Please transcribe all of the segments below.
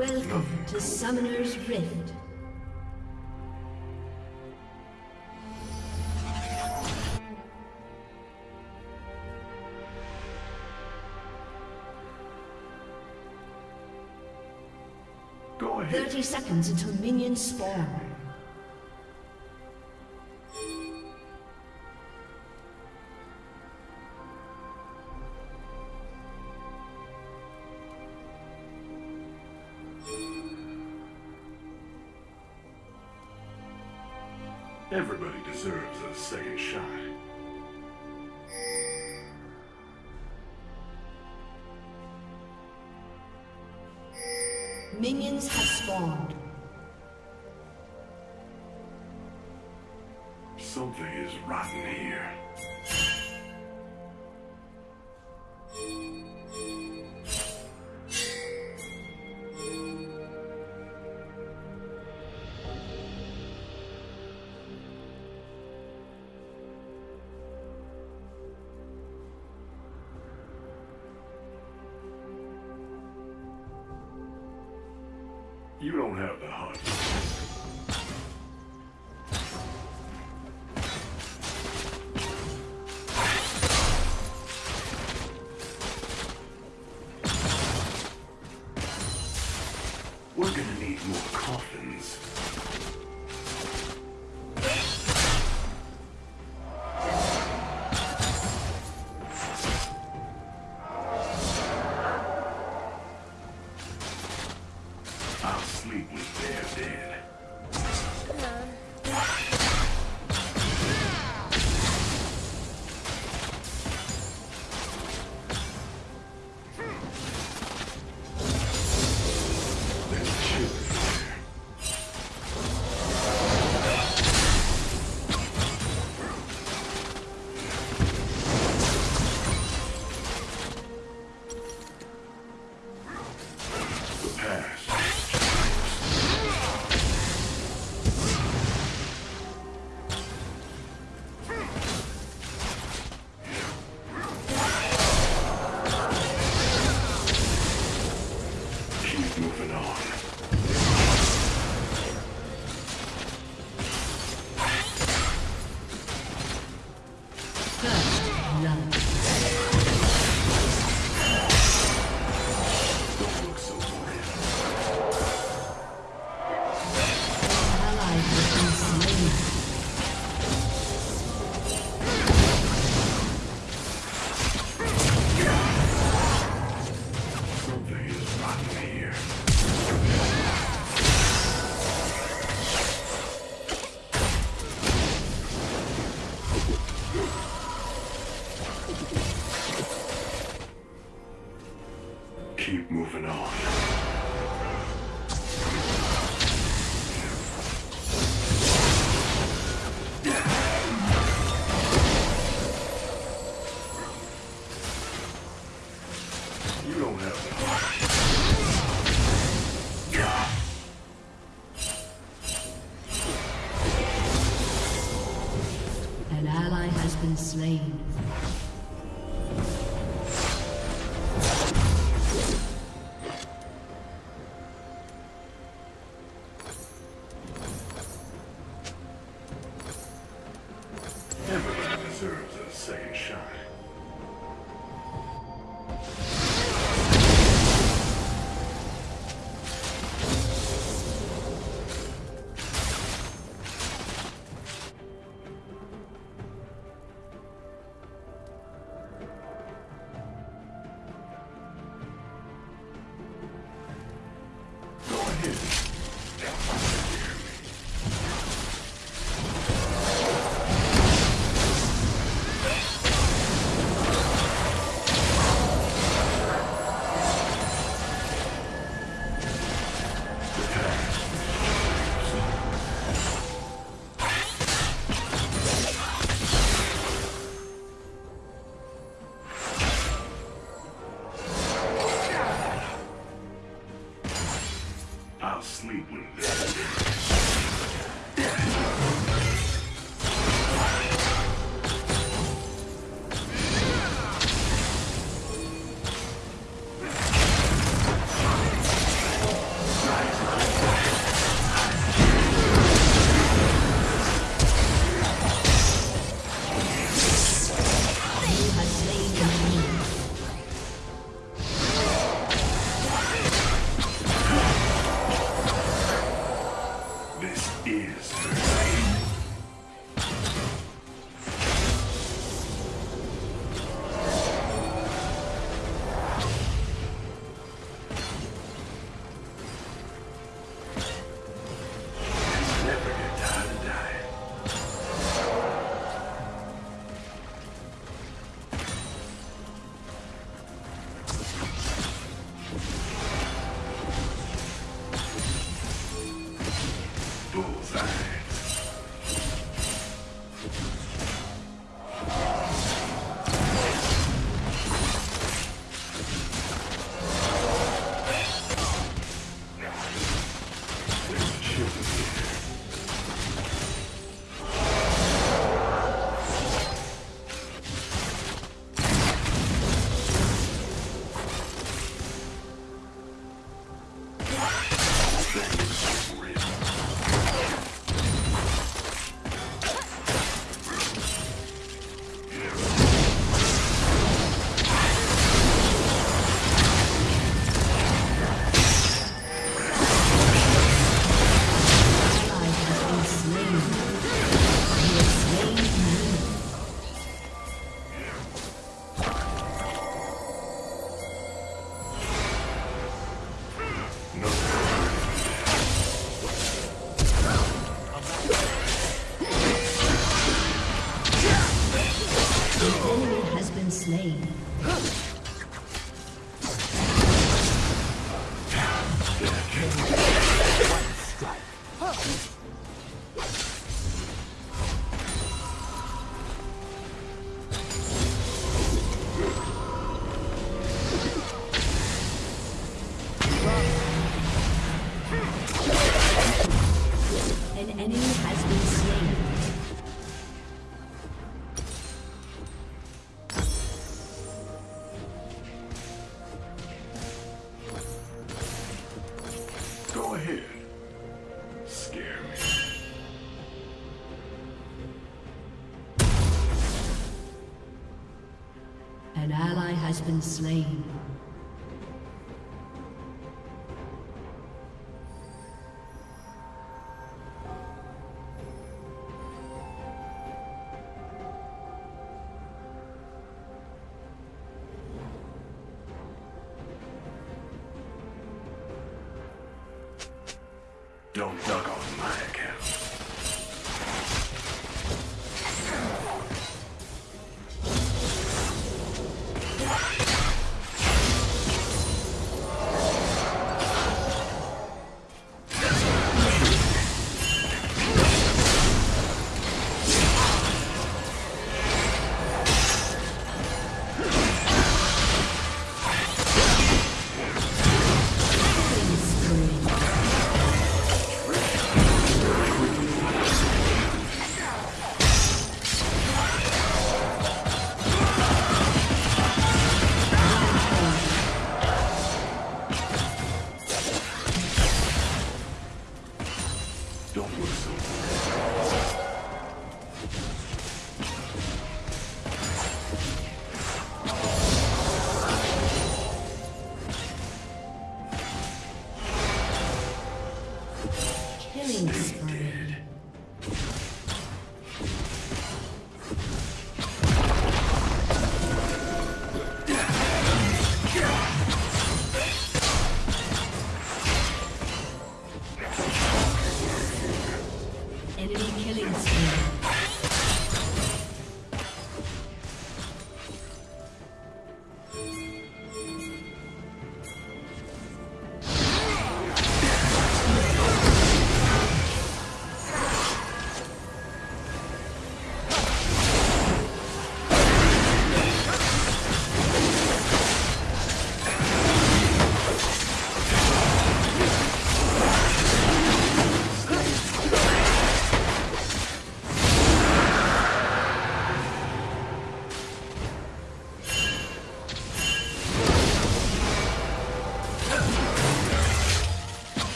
Welcome to Summoner's Rift. Go ahead. 30 seconds until minions spawn. second shot. Minions have spawned. Something is rotten here. You don't have the heart. slain. Been slain.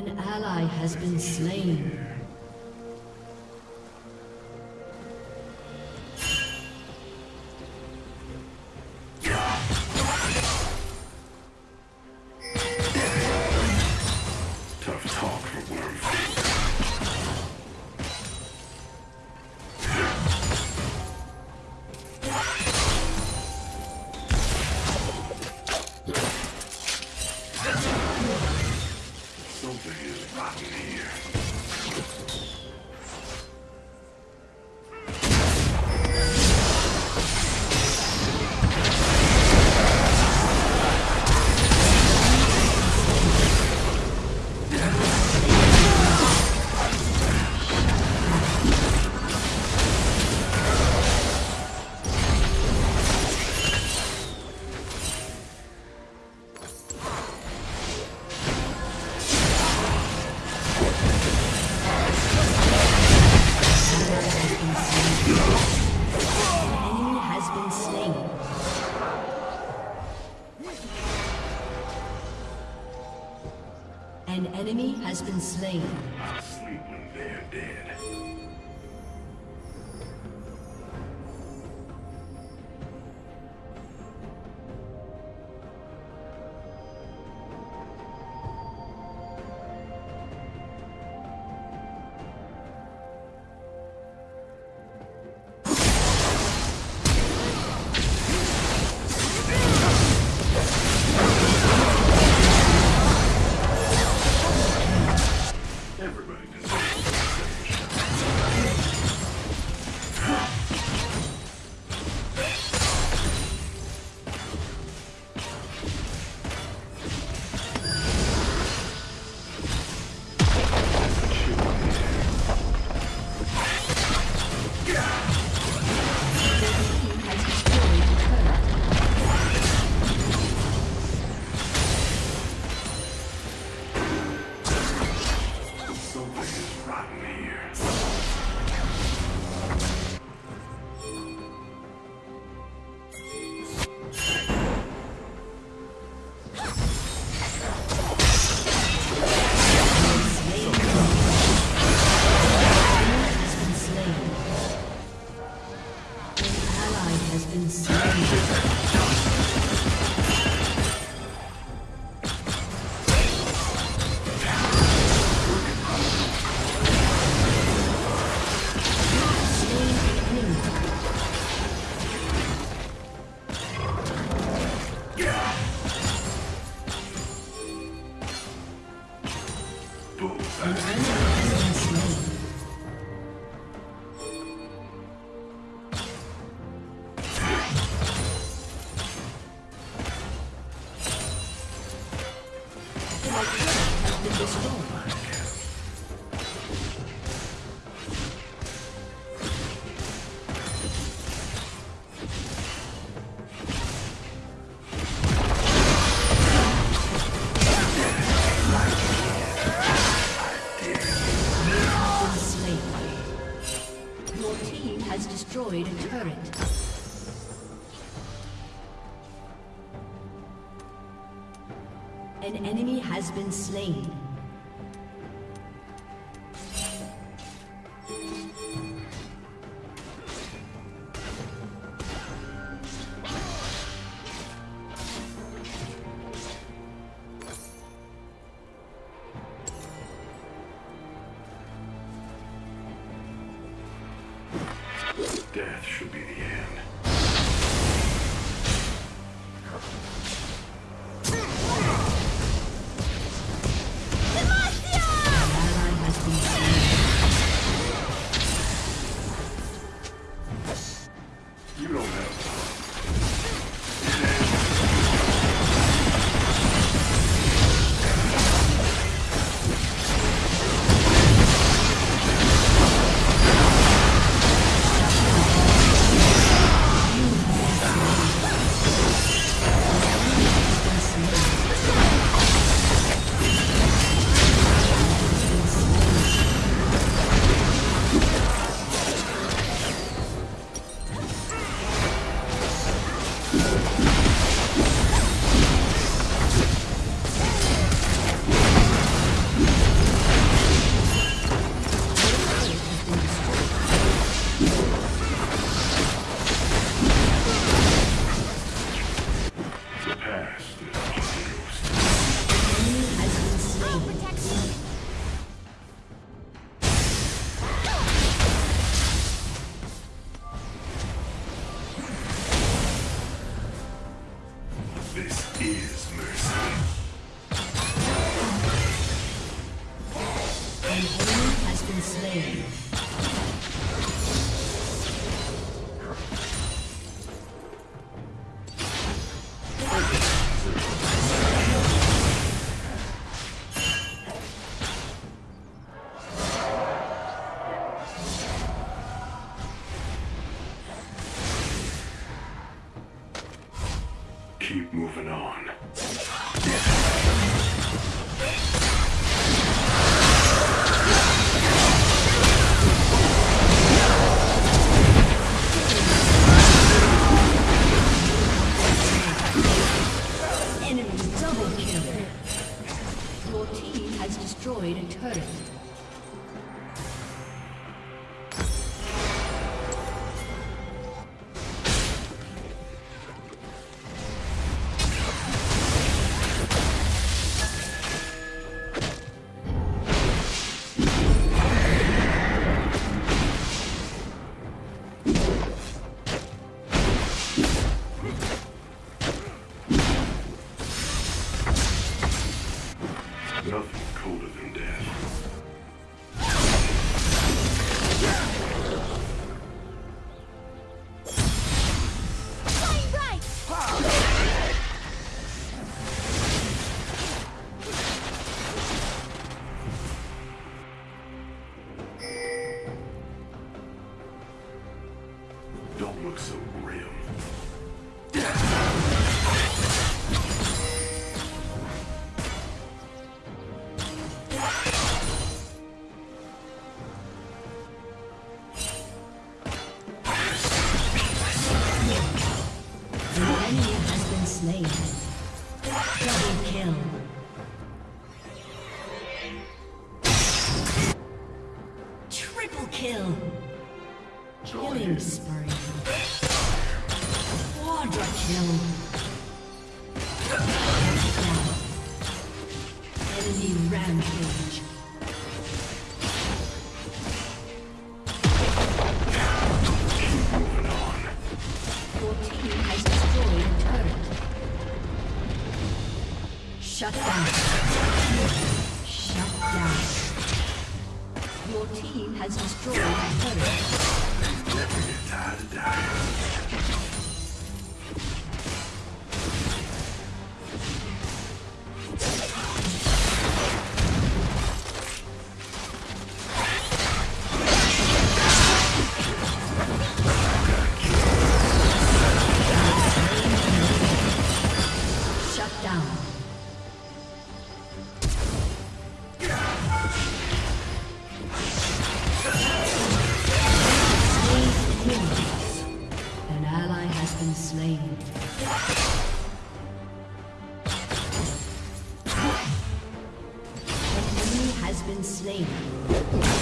An ally has been slain. concealed. turret. An enemy has been slain. Shut down. Shut down. Your team has destroyed a turret. slain.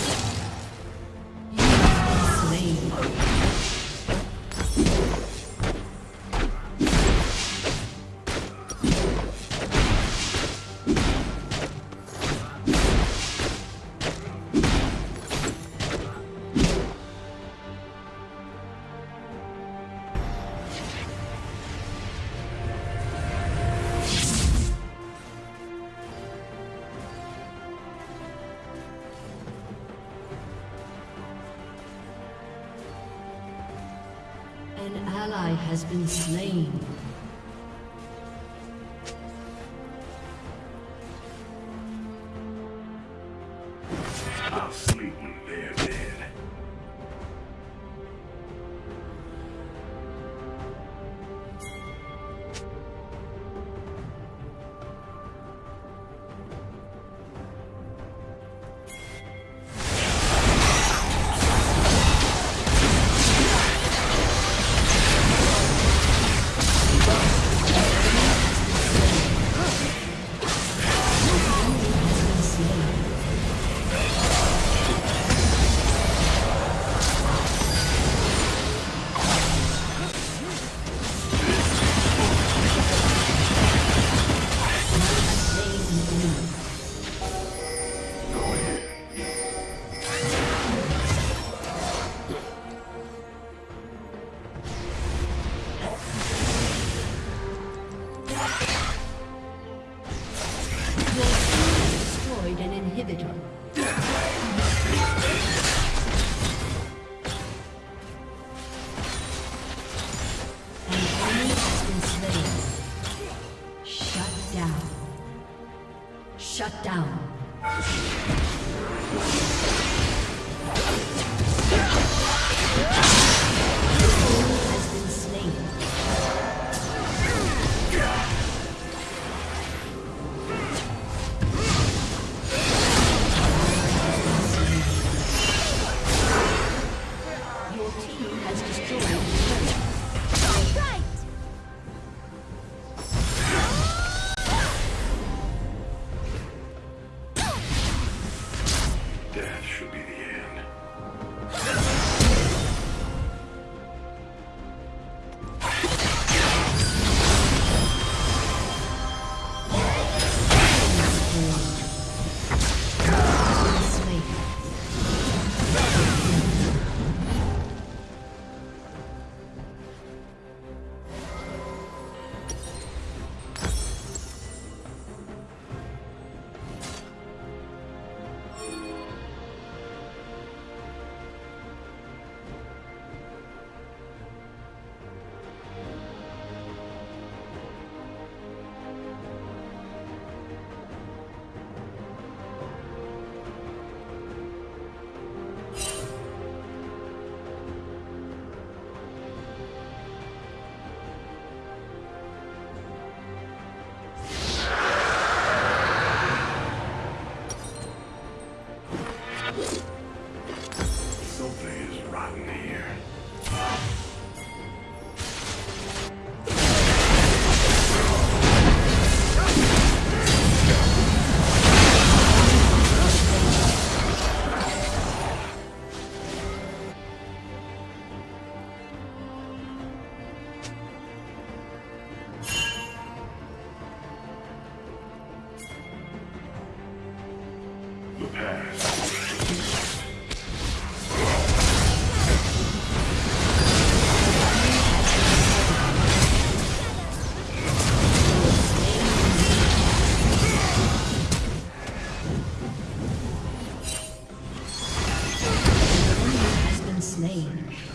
Has been slain. An inhibitor. Slain.